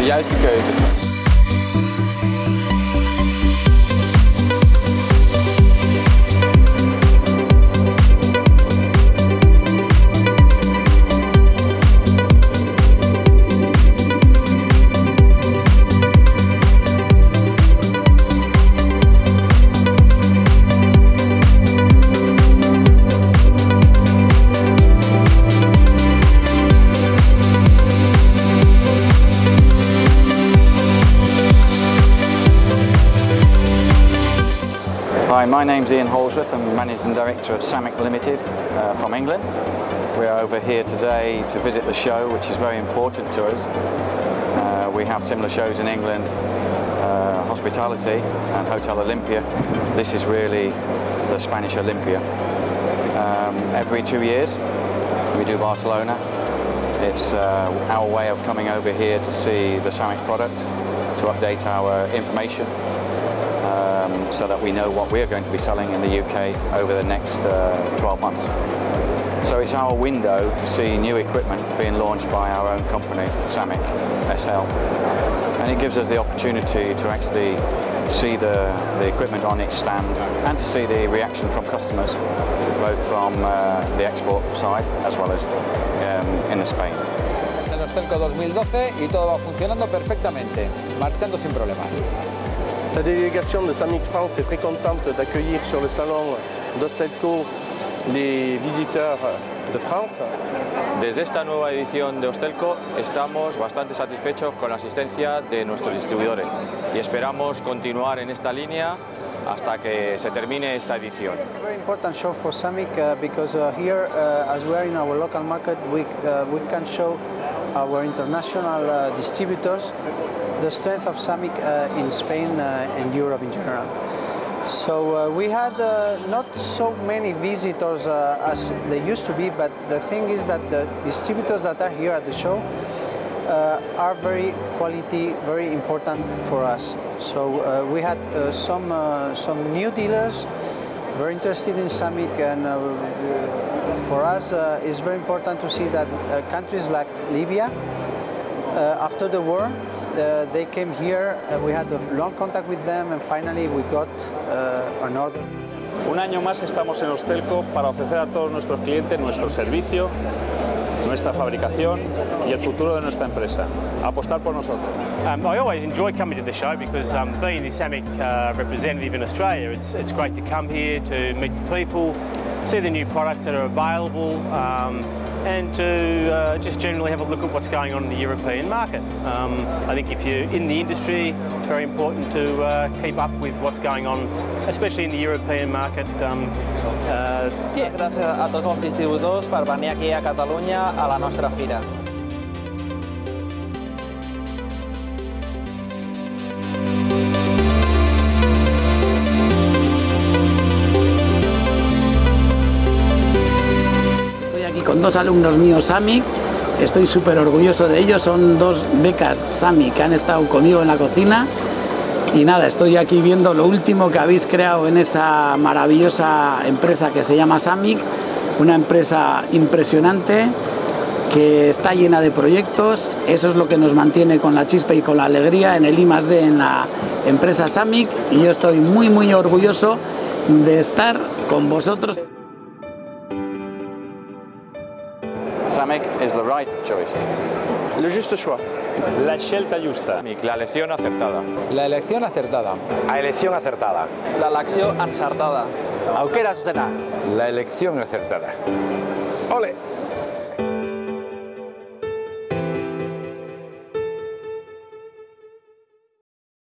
de juiste keuze. Hi, my name's Ian Holsworth. I'm Managing Director of Sammic Limited uh, from England. We're over here today to visit the show, which is very important to us. Uh, we have similar shows in England, uh, Hospitality and Hotel Olympia. This is really the Spanish Olympia. Um, every two years we do Barcelona. It's uh, our way of coming over here to see the Sammic product, to update our information um, so that we know what we're going to be selling in the UK over the next uh, 12 months. So it's our window to see new equipment being launched by our own company, Sammic SL. And it gives us the opportunity to actually see the, the equipment on its stand and to see the reaction from customers, both from uh, the export side as well as um, in Spain. En Hostelco 2012 y todo va funcionando perfectamente, marchando sin problemas. La délégation de Samix France est très contente d'accueillir sur le salon d'Ostelco les visiteurs de France. Desde esta nueva edición de Ostelco estamos bastante satisfechos con la asistencia de nuestros distribuidores y esperamos continuar en esta línea hasta que se termine esta edición. It's a very important show for Samick uh, because uh, here, uh, as we are in our local market, we, uh, we can show our international uh, distributors the strength of Sammic uh, in Spain uh, and Europe in general. So uh, we had uh, not so many visitors uh, as they used to be, but the thing is that the distributors that are here at the show are very quality, very important for us. So we had some some new dealers very interested in Sammic, and uh, for us uh, it's very important to see that uh, countries like Libya, after the war, they came here. We had a long contact with them, and finally we got an order. Un año más estamos en Hostelco para ofrecer a todos nuestros clientes nuestro servicio, nuestra fabricación y el futuro de nuestra empresa. Apostar por nosotros. Um, I always enjoy coming to the show because um, being the Sammic uh, representative in Australia, it's, it's great to come here to meet the people, see the new products that are available, um, and to uh, just generally have a look at what's going on in the European market. Um, I think if you're in the industry, it's very important to uh, keep up with what's going on, especially in the European market. Um, uh, yeah. A venir aquí a a la fira. Con dos alumnos míos SAMIC, estoy súper orgulloso de ellos, son dos becas SAMIC que han estado conmigo en la cocina. Y nada, estoy aquí viendo lo último que habéis creado en esa maravillosa empresa que se llama SAMIC, una empresa impresionante que está llena de proyectos, eso es lo que nos mantiene con la chispa y con la alegría en el I +D en la empresa SAMIC y yo estoy muy muy orgulloso de estar con vosotros. Samick is the right choice. Le juste choix. La scelta giusta. La elección acertada. La elección acertada. A elección acertada. L'elecció encertada. Aukera zuzena. La elección acertada. Ole.